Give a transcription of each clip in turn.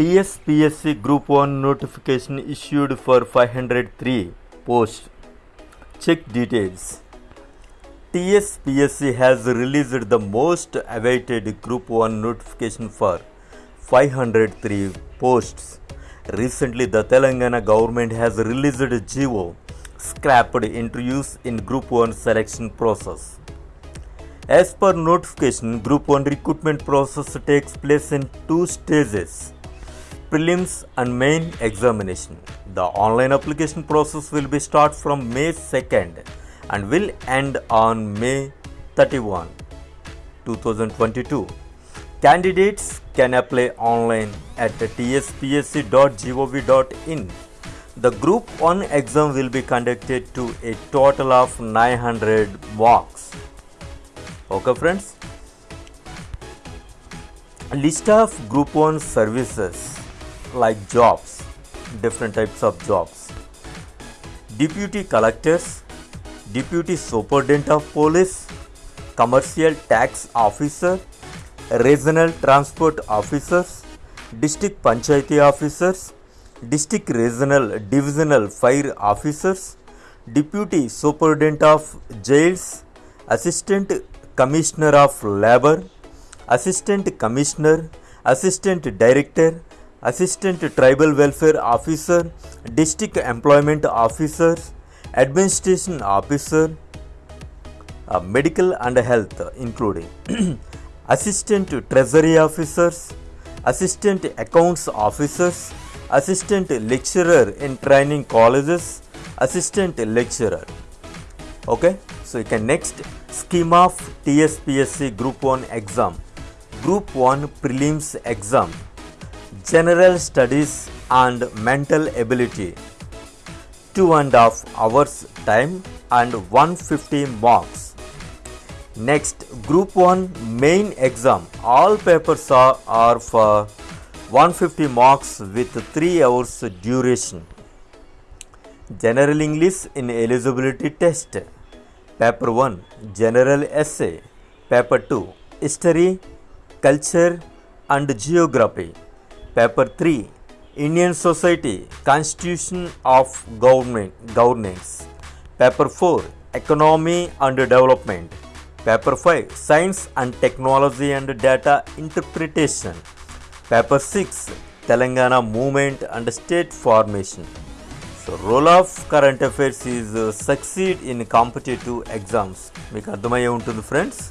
TSPSC Group 1 notification issued for 503 posts. Check details. TSPSC has released the most awaited Group 1 notification for 503 posts. Recently, the Telangana government has released a GO scrapped interviews in Group 1 selection process. As per notification, Group 1 recruitment process takes place in two stages prelims and main examination. The online application process will be start from May 2nd and will end on May 31, 2022. Candidates can apply online at tspsc.gov.in. The Group 1 exam will be conducted to a total of 900 marks. Okay, friends. List of Group 1 services like jobs, different types of jobs. Deputy collectors, deputy superintendent of police, commercial tax officer, regional transport officers, district panchayati officers, district regional divisional fire officers, deputy superintendent of jails, assistant commissioner of labor, assistant commissioner, assistant director, assistant tribal welfare officer, district employment officer, administration officer, uh, medical and health including. Assistant treasury officers, assistant accounts officers, assistant lecturer in training colleges, assistant lecturer. Okay, so you can next scheme of TSPSC Group 1 exam, Group 1 prelims exam, general studies and mental ability, two and a half hours time and 150 marks. Next, Group 1 main exam. All papers are, are for 150 marks with 3 hours duration. General English in eligibility test. Paper 1 General Essay. Paper 2 History, Culture and Geography. Paper 3 Indian Society Constitution of Government Governance. Paper 4 Economy and Development. Paper 5 Science and Technology and Data Interpretation. Paper 6 Telangana Movement and State Formation. So role of current affairs is succeed in competitive exams మీకు అర్థమయ్యే ఉంటుంది friends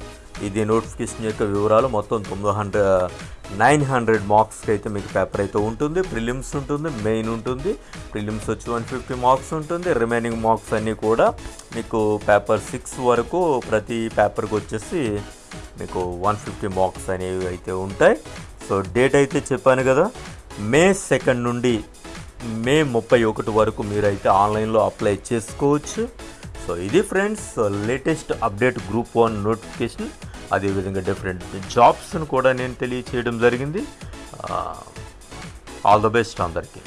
ఇది notification యొక్క వివరాలు మొత్తం తొమ్మిది hundred nine hundred మార్క్స్కి అయితే మీకు పేపర్ అయితే ఉంటుంది. ప్రిలిమ్స్ ఉంటుంది మెయిన్ ఉంటుంది. ప్రిలిమ్స్ వచ్చి వన్ ఫిఫ్టీ మార్క్స్ ఉంటుంది. రిమైనింగ్ మార్క్స్ అన్నీ కూడా మీకు పేపర్ సిక్స్ వరకు ప్రతి పేపర్కి వచ్చేసి మీకు వన్ ఫిఫ్టీ మార్క్స్ అనేవి అయితే ఉంటాయి. సో డేట్ అయితే చెప్పాను కదా మే సెకండ్ నుండి మే ముప్పై ఒకటి వరకు మీరైతే ఆన్లైన్లో అప్లై చేసుకోవచ్చు. సో ఇది friends latest update group one notification అదేవిధంగా డిఫరెంట్ జాబ్స్ను కూడా నేను తెలియచేయడం జరిగింది. ఆల్ ద బెస్ట్ అందరికీ.